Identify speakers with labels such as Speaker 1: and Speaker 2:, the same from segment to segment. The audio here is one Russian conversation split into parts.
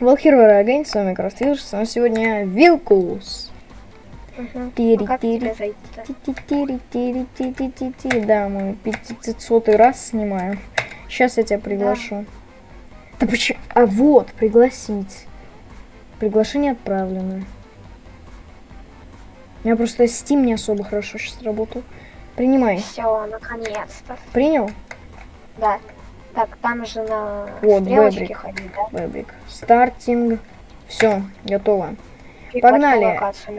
Speaker 1: Well, are again, с вами Крастилж, с вами сегодня Вилкус.
Speaker 2: Мгм.
Speaker 1: Тири,
Speaker 2: как
Speaker 1: тири,
Speaker 2: тебе зайти-то?
Speaker 1: ти-ти-тири, тири, ти-ти-ти-ти. Да, мы 500 раз снимаем. Сейчас я тебя приглашу. Да почему? А вот, пригласить. Приглашение отправлено. У меня просто Steam не особо хорошо сейчас работал. Принимай.
Speaker 2: Все, наконец-то.
Speaker 1: Принял?
Speaker 2: Да. Так, там же на
Speaker 1: Вот,
Speaker 2: стрелочке
Speaker 1: Бэбрик.
Speaker 2: ходить, да?
Speaker 1: Бэбик. Starting. Все, готово.
Speaker 2: И
Speaker 1: Погнали.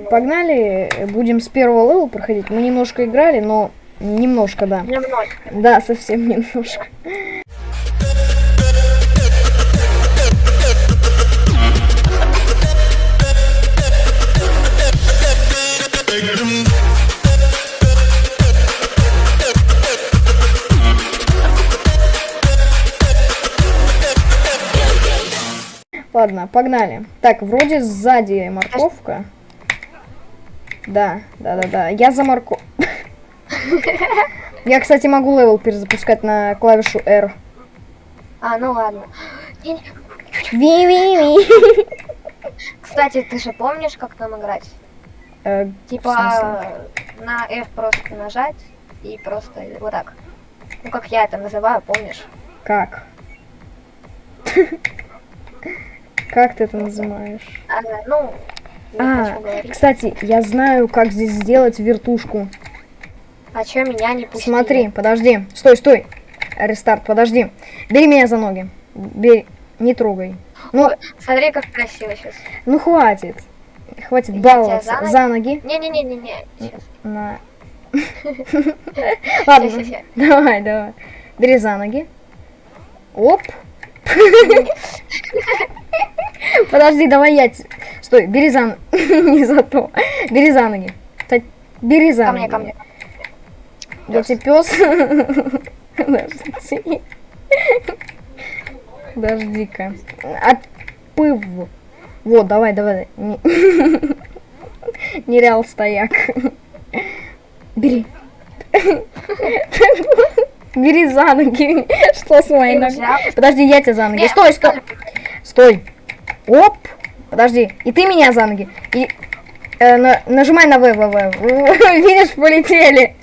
Speaker 1: Погнали, будем с первого level а проходить. Мы немножко играли, но немножко, да.
Speaker 2: Немножко.
Speaker 1: Да, совсем немножко. Ладно, погнали. Так, вроде сзади морковка. Да, да, да, да. Я за морков. Я, кстати, могу level перезапускать на клавишу R.
Speaker 2: А, ну ладно.
Speaker 1: Ви-ви-ви.
Speaker 2: Кстати, ты же помнишь, как там играть?
Speaker 1: Э,
Speaker 2: Типа на F просто нажать и просто вот так. Ну как я это называю, помнишь?
Speaker 1: Как? Как ты это называешь?
Speaker 2: А, ну,
Speaker 1: А, кстати, я знаю, как здесь сделать вертушку.
Speaker 2: А чё меня не пустили?
Speaker 1: Смотри, подожди. Стой, стой. Рестарт, подожди. Бери меня за ноги. Бери. Не трогай. Ну,
Speaker 2: Ой, Смотри, как красиво сейчас.
Speaker 1: ну хватит. Хватит
Speaker 2: Я
Speaker 1: баловаться.
Speaker 2: за ноги? Не-не-не-не-не.
Speaker 1: На. Ладно, давай, давай. Бери за ноги. Оп. Подожди, давай я... Стой, бери за... Не за то. Бери за ноги. Бери за
Speaker 2: Ко
Speaker 1: ноги.
Speaker 2: мне, ко мне.
Speaker 1: Я тебе пес. Подожди. Подожди-ка. Отпыв. Вот, давай, давай. Не- Нереал стояк. Бери. Бери за ноги. Что с моей ногой? Подожди, я тебя за ноги. Стой, стой. Стой. Оп. Подожди. И ты меня за ноги. И э, на- нажимай на В, В, В. Видишь, полетели.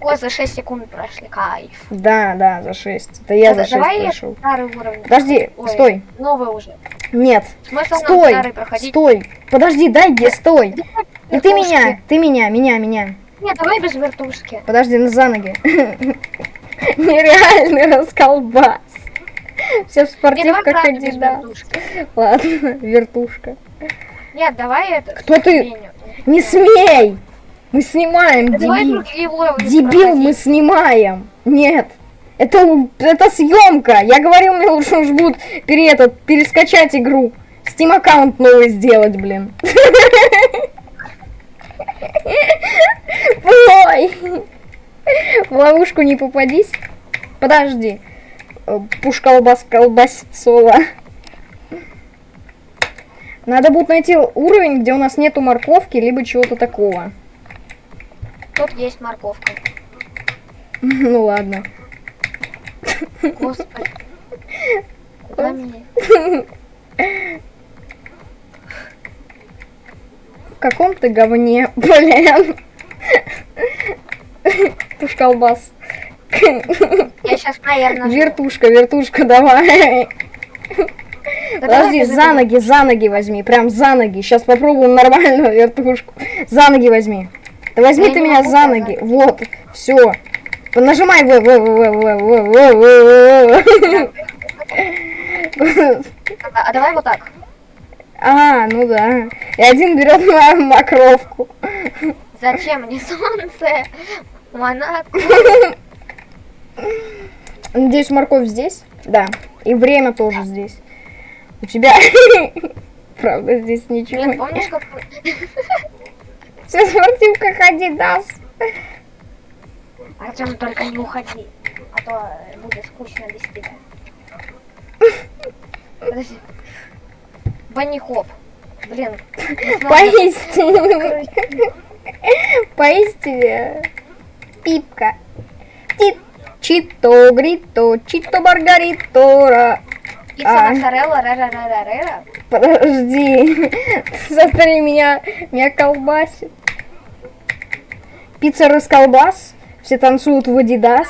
Speaker 2: О, за 6 секунд прошли, кайф.
Speaker 1: Да, да, за 6. Это я
Speaker 2: Да,
Speaker 1: за 6
Speaker 2: давай
Speaker 1: прошел.
Speaker 2: старый уровень.
Speaker 1: Подожди,
Speaker 2: Ой,
Speaker 1: стой.
Speaker 2: Новый уже.
Speaker 1: Нет.
Speaker 2: Смысл
Speaker 1: Стой. Стой. Подожди, дай где, стой. И ты меня, ты меня, меня, меня.
Speaker 2: Нет, давай без вертушки.
Speaker 1: Подожди, ну за ноги. Нереальный расколбас. Все в спортивках Адидас. Ладно, вертушка.
Speaker 2: Нет, давай это...
Speaker 1: Кто ты? Не смей! Мы снимаем, дебил. Дебил, мы снимаем. Нет. Это, у- это съемка. Я говорил, мне лучше уж будет пере, этот, перескачать игру. Steam аккаунт новый сделать, блин. Ой. В ловушку не попадись. Подожди. Э, Пуш колбас соло. Надо будет найти уровень, где у нас нету морковки, либо чего-то такого.
Speaker 2: Тут есть морковка.
Speaker 1: Ну ладно.
Speaker 2: Господи. Куда меня?
Speaker 1: В каком ты говне, блин. Туш колбас.
Speaker 2: Я сейчас наверное.
Speaker 1: Вертушка, вертушка, давай. Да Подожди, за ноги, за ноги возьми, прям за ноги. Сейчас попробуем нормальную вертушку. За ноги возьми. Да возьми
Speaker 2: я
Speaker 1: ты меня за ноги. Давай. Вот, все. Нажимай в, в, в, в, в, в, в, в.
Speaker 2: А давай вот так.
Speaker 1: А, ну да. И один берет мою макровку.
Speaker 2: Зачем мне солнце? Монатку.
Speaker 1: Надеюсь, морковь здесь? Да. И время тоже здесь. У тебя... Правда, здесь ничего нет.
Speaker 2: помнишь, как...
Speaker 1: Все спортивка Адидас.
Speaker 2: Артем, только не уходи. А то э, будет скучно без тебя. Подожди. Банни хоп. Блин.
Speaker 1: Поистине. Поистине. Пипка. Чито, грито, чито, маргаритора.
Speaker 2: Пицца моцарелла, ре-ре-ре-ре-ре.
Speaker 1: Подожди. Смотри, меня, меня колбасит. Пицца расколбас. Все танцуют в Адидас.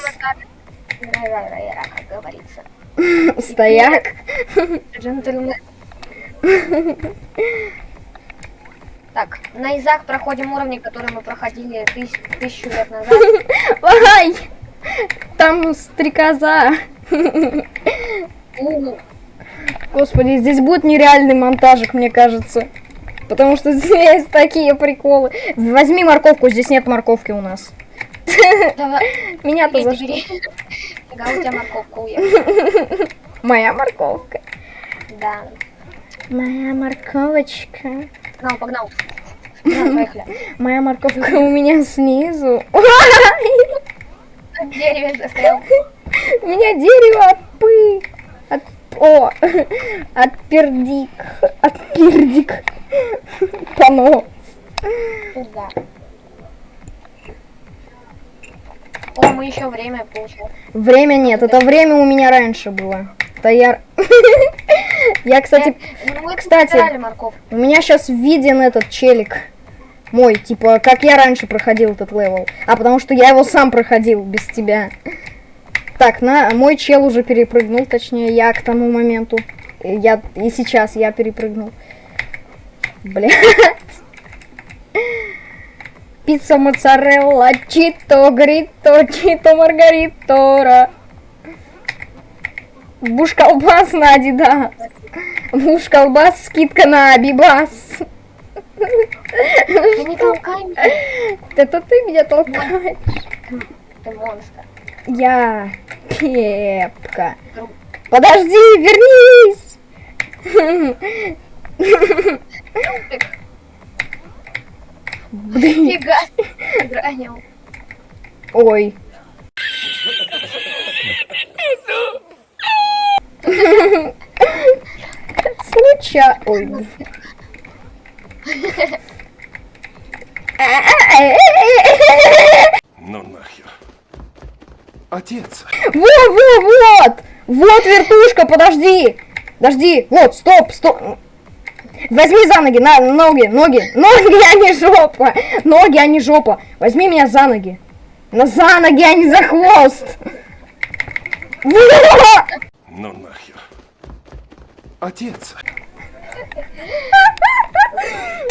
Speaker 2: Ре-ре-ре-ре, как говорится.
Speaker 1: Стояк.
Speaker 2: Джентльмен. Так, на Изах проходим уровни, которые мы проходили тысяч- тысячу лет назад.
Speaker 1: Ай! Там стрекоза.
Speaker 2: У,
Speaker 1: Господи, здесь будет нереальный монтажик, мне кажется. Потому что здесь такие приколы. Возьми морковку, здесь нет морковки у нас.
Speaker 2: Давай,
Speaker 1: Меня-то за
Speaker 2: бери,
Speaker 1: что?
Speaker 2: у тебя морковка уехала.
Speaker 1: Моя морковка.
Speaker 2: Да.
Speaker 1: Моя морковочка.
Speaker 2: Погнал, погнал. Погнал, поехали.
Speaker 1: Моя морковка у меня снизу.
Speaker 2: На дереве застрял.
Speaker 1: У меня дерево от пы. От... О, от пердик. От пердик. Пано.
Speaker 2: Туда. О, мы еще время получаем.
Speaker 1: Время нет, это время у меня раньше было. Это я... Кстати,
Speaker 2: мы
Speaker 1: кстати, у меня сейчас виден этот челик. Мой, типа, как я раньше проходил этот левел. А потому что я его сам проходил без тебя. Так, на мой чел уже перепрыгнул, точнее, я к тому моменту. Я и сейчас я перепрыгнул. Бля. Пицца моцарелла, чито, грито, чито, маргаритора. Буш колбас на Адидас. Буш колбас, скидка на Абибас.
Speaker 2: Ты не толкай меня,
Speaker 1: Это ты меня толкаешь.
Speaker 2: ты монстр.
Speaker 1: Я Пепка. Подожди, вернись.
Speaker 2: Фига. Гранил.
Speaker 1: Ой. Случай. Ой.
Speaker 3: Ну нахер. Отец.
Speaker 1: Вот, вот, вот! Вот вертушка, подожди! Подожди, вот, стоп, стоп. Возьми за ноги, на, ноги, ноги, ноги, а не жопа. Ноги, а не жопа. Возьми меня за ноги. На за ноги, а не за хвост.
Speaker 3: Ну нахер. Отец.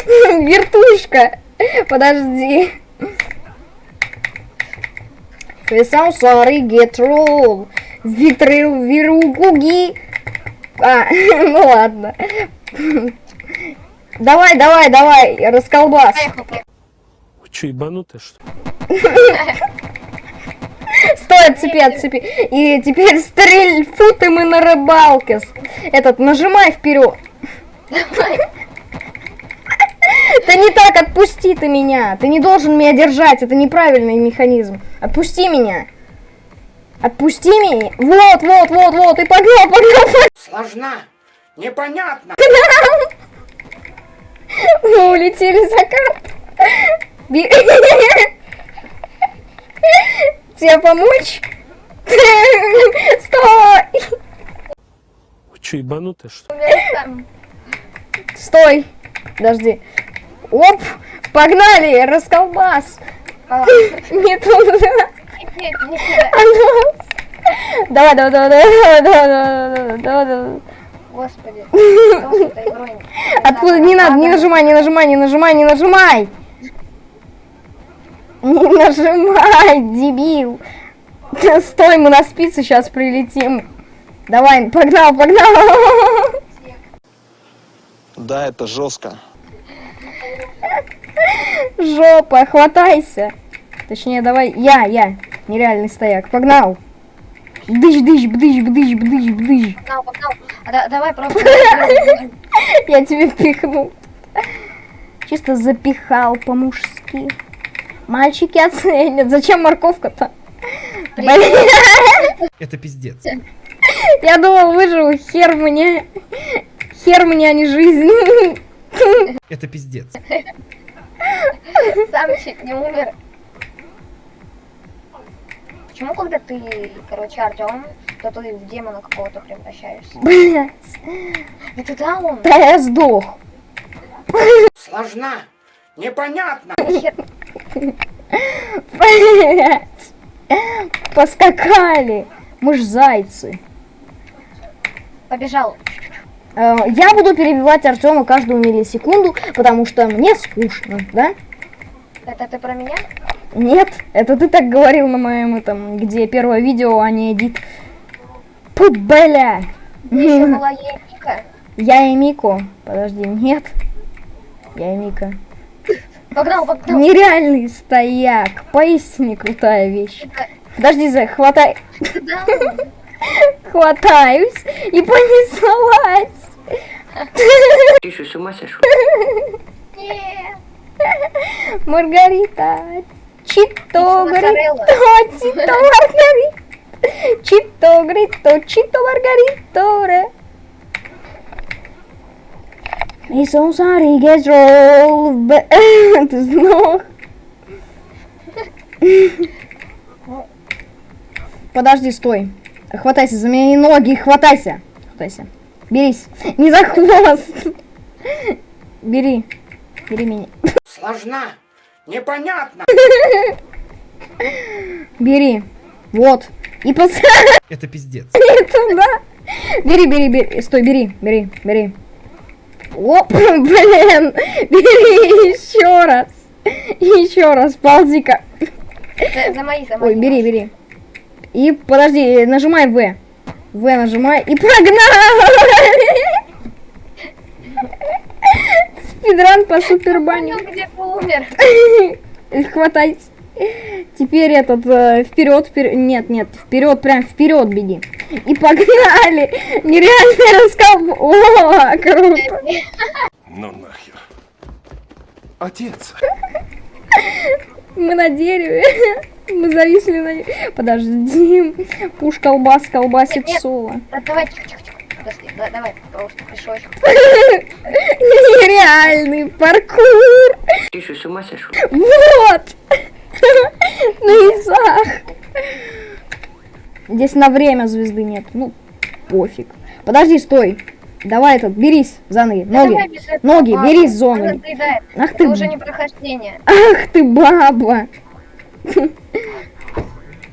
Speaker 1: Вертушка. Подожди. Весам sorry, get roll. Витрил, виругуги. А, ну ладно. Давай, давай, давай, расколбас.
Speaker 4: Вы что, ебанутые, что ли?
Speaker 1: Стой, отцепи, отцепи. И теперь стрель, фу ты мы на рыбалке. Этот, нажимай вперед. Это не так, отпусти ты меня. Ты не должен меня держать, это неправильный механизм. Отпусти меня. Отпусти меня. Вот, вот, вот, вот. И погнал, погнал, погнал.
Speaker 5: Сложна, непонятно.
Speaker 1: Мы улетели за карт. Тебе помочь? Стой!
Speaker 4: Че, ебанутая что?
Speaker 1: Стой! Подожди. Оп! Погнали! Расколбас!
Speaker 2: А.
Speaker 1: Не туда!
Speaker 2: Нет, не
Speaker 1: а ну. Давай, Давай, давай, давай, давай, давай, давай, давай,
Speaker 2: Господи.
Speaker 1: Откуда? Не надо, не нажимай, не нажимай, не нажимай, не нажимай! Не нажимай, дебил! Стой, мы на спицы сейчас прилетим. Давай, погнал, погнал!
Speaker 6: Да, это жестко.
Speaker 1: Жопа, хватайся. Точнее, давай, я, я, нереальный стояк. Погнал. Бдыщ, бдыщ, бдыщ, бдыщ, бдыщ, бдыщ.
Speaker 2: Погнал, погнал. А да- давай просто.
Speaker 1: Я тебе пихну. Чисто запихал по-мужски. Мальчики оценят. Зачем морковка-то?
Speaker 7: Это пиздец.
Speaker 1: Я думал, выживу. Хер мне. Хер мне, а не жизнь.
Speaker 7: Это пиздец.
Speaker 2: Сам чуть не умер. Почему, когда ты, короче, Артем что ты в демона какого-то превращаешься.
Speaker 1: Блять.
Speaker 2: Это да он?
Speaker 1: Да я сдох.
Speaker 5: Сложна. Непонятно.
Speaker 1: Блять. Поскакали. Мы ж зайцы.
Speaker 2: Побежал.
Speaker 1: Э, Я буду перебивать Артема каждую миллисекунду, потому что мне скучно, да?
Speaker 2: Это ты про меня?
Speaker 1: Нет, это ты так говорил на моем этом, где первое видео, а не эдит. Пу, бля. Я и Мико. Подожди, нет. Я и Мика.
Speaker 2: Погнал, погнал.
Speaker 1: Нереальный стояк. Поистине крутая вещь. Подожди, Зай, хватай. Хватаюсь и понеслась.
Speaker 5: Ты что, с ума сошел?
Speaker 1: Маргарита. Чито,
Speaker 2: Моцарелла.
Speaker 1: грито, чито, Маргарита. Чито, грито, чито, Маргарита. И сансари gets roll. б- Ты сдох. Подожди, стой. Хватайся за мои ноги, хватайся. Хватайся. Берись. Не за хвост. Бери. Бери меня.
Speaker 5: Сложна. Непонятно.
Speaker 1: Бери. Вот. И посади
Speaker 7: Это пиздец.
Speaker 1: туда. Бери, бери, бери. Стой, бери, бери, бери. Оп, блин. Бери еще раз. Еще раз, ползи-ка.
Speaker 2: За, мои, за мои.
Speaker 1: Ой, бери, бери. И подожди, нажимай В. В нажимай и погнали. Спидран по супербане.
Speaker 2: Понял, где умер.
Speaker 1: Хватайся. Теперь этот вперед, вперед. Нет, нет, вперед, прям вперед беги. И погнали! Нереальный раскал. О, круто!
Speaker 3: Ну нахер. Отец.
Speaker 1: Мы на дереве. Мы зависли на дереве. Подожди. Пуш колбас колбасит соло.
Speaker 2: Да, давай. Подожди, да, давай, просто.
Speaker 1: Нереальный паркур.
Speaker 5: Ты что, с ума сошел?
Speaker 1: Вот. На изах. Здесь на время звезды нет. Ну, пофиг. Подожди, стой. Давай этот, берись за ноги.
Speaker 2: Да
Speaker 1: Ноги. Ноги,
Speaker 2: ладно,
Speaker 1: берись за ноги. Ах
Speaker 2: Это
Speaker 1: ты,
Speaker 2: уже не прохождение.
Speaker 1: ах ты баба.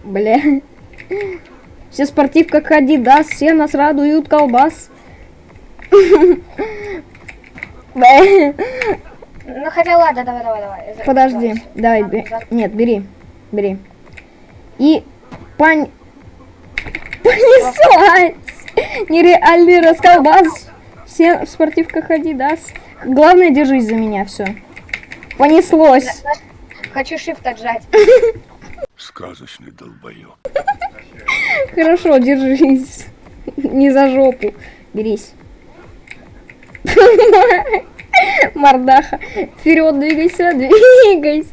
Speaker 1: Бля. Все спортивка ходи, да, все нас радуют колбас.
Speaker 2: Ну хотя ладно, давай, давай, давай.
Speaker 1: Подожди, давай,
Speaker 2: за-
Speaker 1: нет, бери, бери. И пань... Понеслась! Нереальный расколбас. Все в спортивках Адидас. Главное, держись за меня, все. Понеслось.
Speaker 2: Хочу shift отжать.
Speaker 3: Сказочный долбоёб.
Speaker 1: Хорошо, держись. Не за жопу. Берись. Мордаха. Вперед, двигайся, двигайся.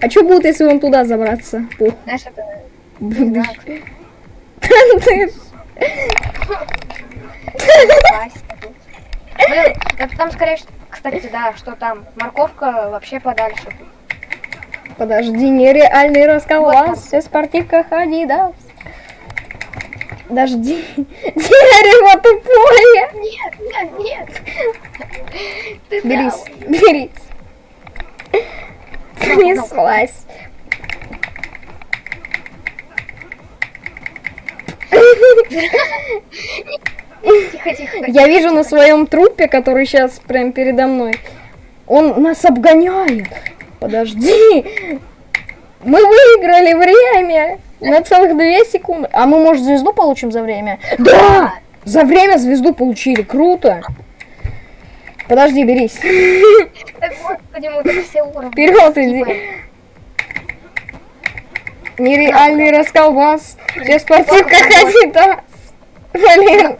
Speaker 1: А что будет, если он туда забраться?
Speaker 2: Знаешь, это...
Speaker 1: Ты.
Speaker 2: Блин, да там скорее, всего- кстати, да, что там, морковка вообще подальше.
Speaker 1: Подожди, нереальный расколбас. Все в спортивках Адидас. Подожди. Дерево тупое.
Speaker 2: Нет, нет, нет.
Speaker 1: Берись, берись. Понеслась.
Speaker 2: Тихо, тихо.
Speaker 1: Я вижу на своем трупе, который сейчас прям передо мной. Он нас обгоняет. Подожди. Мы выиграли время на целых две секунды. А мы, может, звезду получим за время? Да! За время звезду получили. Круто. Подожди, берись.
Speaker 2: Так, все уровни.
Speaker 1: Вперед иди. Нереальный расколбас. Все спортивка Адидас. Блин.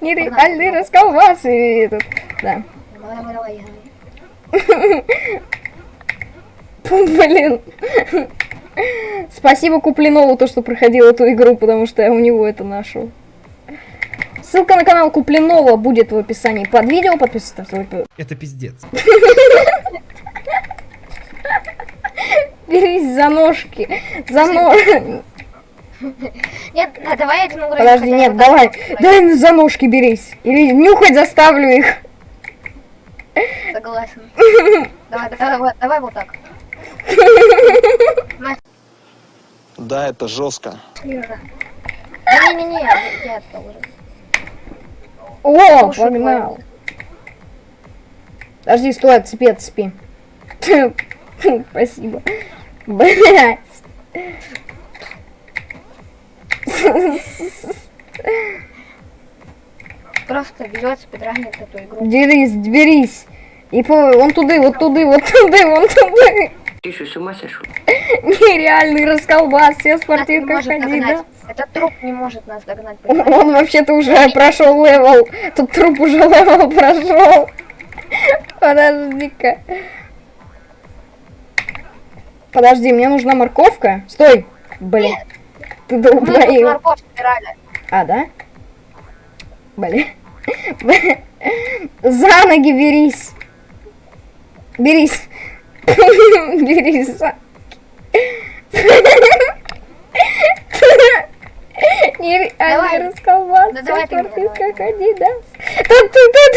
Speaker 1: Нереальный расколбас. И этот, да. Блин. Спасибо Куплинову, то, что проходил эту игру, потому что я у него это нашел. Ссылка на канал Куплинова будет в описании под видео. Подписывайтесь.
Speaker 7: Это пиздец.
Speaker 1: Берись за ножки. За ножки.
Speaker 2: Нет, да, давай один уровень.
Speaker 1: Подожди, нет, давай. Дай за ножки берись. Или нюхать заставлю их.
Speaker 2: Согласен. Давай, давай, вот, давай вот так.
Speaker 6: Да, это жестко.
Speaker 2: Не-не-не, я это уже.
Speaker 1: О, погнал. Подожди, стой, отцепи, отцепи. Спасибо. Блять.
Speaker 2: Просто берет, спидранит эту игру.
Speaker 1: Дерись, берись. И по... вон туды, вот туды, вот туды, вон туды.
Speaker 5: Ты что, с ума сошел?
Speaker 1: Нереальный расколбас, все
Speaker 2: может
Speaker 1: ходи, да?
Speaker 2: Этот труп не может нас догнать, понимаешь?
Speaker 1: Он вообще-то уже прошел level. Тут труп уже level прошел. Подожди-ка. Подожди, мне нужна морковка. Стой. Блин. Ты
Speaker 2: Мы тут морковь собирали.
Speaker 1: А, да? Блин. За ноги берись. Берись. Берись за... Нереально
Speaker 2: Давай.
Speaker 1: расколбас.
Speaker 2: Да давай ты меня, давай,
Speaker 1: как
Speaker 2: давай.
Speaker 1: они, да? Тут-тут-тут.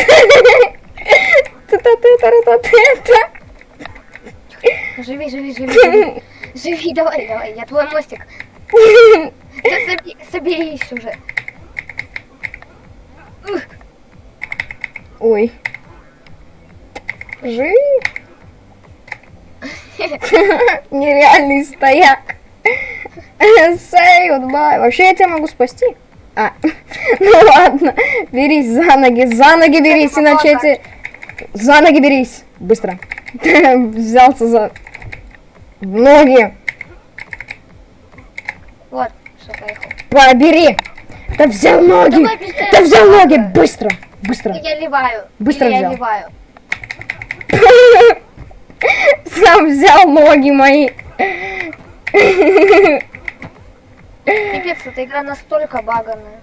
Speaker 1: Тут-тут-тут-тут-тут.
Speaker 2: Живи, живи, живи, живи. Живи, давай, давай, я твой мостик. Да соби- соберись уже.
Speaker 1: Ой. Живи. Нереальный стояк. Say goodbye. Вообще я тебя могу спасти. А, ну ладно. Берись за ноги, за ноги берись, иначе тебе... За ноги берись. Быстро. Взялся за ноги.
Speaker 2: Вот, что поехал.
Speaker 1: Побери. Да взял ноги.
Speaker 2: Давай.
Speaker 1: Да взял ноги. Быстро. Быстро.
Speaker 2: Я ливаю.
Speaker 1: Быстро
Speaker 2: Или я
Speaker 1: взял.
Speaker 2: ливаю.
Speaker 1: Сам взял ноги мои.
Speaker 2: Пипец, эта игра настолько баганная.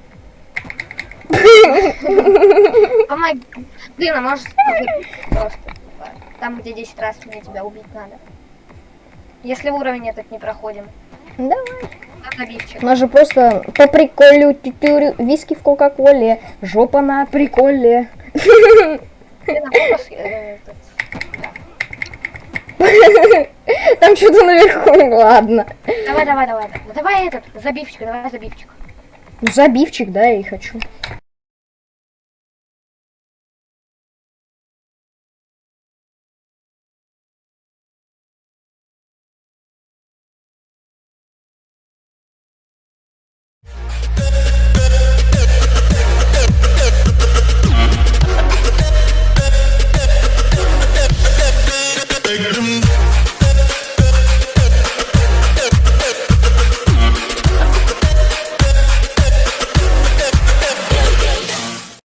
Speaker 2: Помоги. Блин, а может убить просто. Там, где 10 раз мне тебя убить надо. Если уровень этот не проходим.
Speaker 1: Давай. У нас же просто по приколю тютюрю, виски в кока-коле, жопа на приколе.
Speaker 2: А э,
Speaker 1: Там что-то наверху, ладно.
Speaker 2: Давай, давай, давай. Ну, давай этот, забивчик, давай забивчик.
Speaker 1: Ну, забивчик, да, я и хочу.